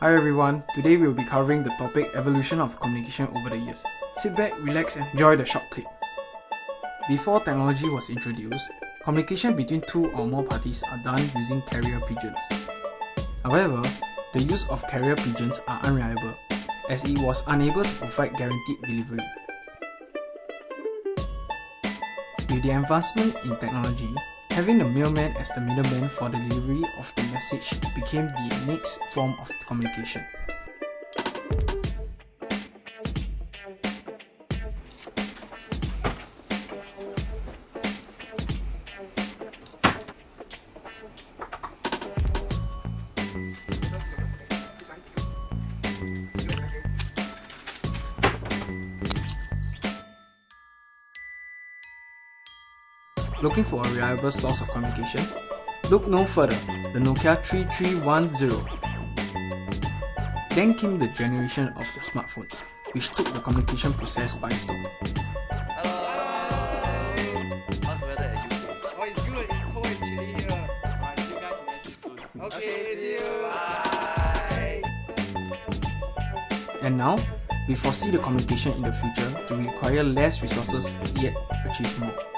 Hi everyone, today we will be covering the topic evolution of communication over the years. Sit back, relax and enjoy the short clip. Before technology was introduced, communication between two or more parties are done using carrier pigeons. However, the use of carrier pigeons are unreliable as it was unable to provide guaranteed delivery. With the advancement in technology, Having the mailman as the middleman for the delivery of the message became the next form of communication. Looking for a reliable source of communication? Look no further, the Nokia 3310. Then came the generation of the smartphones, which took the communication process by storm. And now, we foresee the communication in the future to require less resources yet achieve more.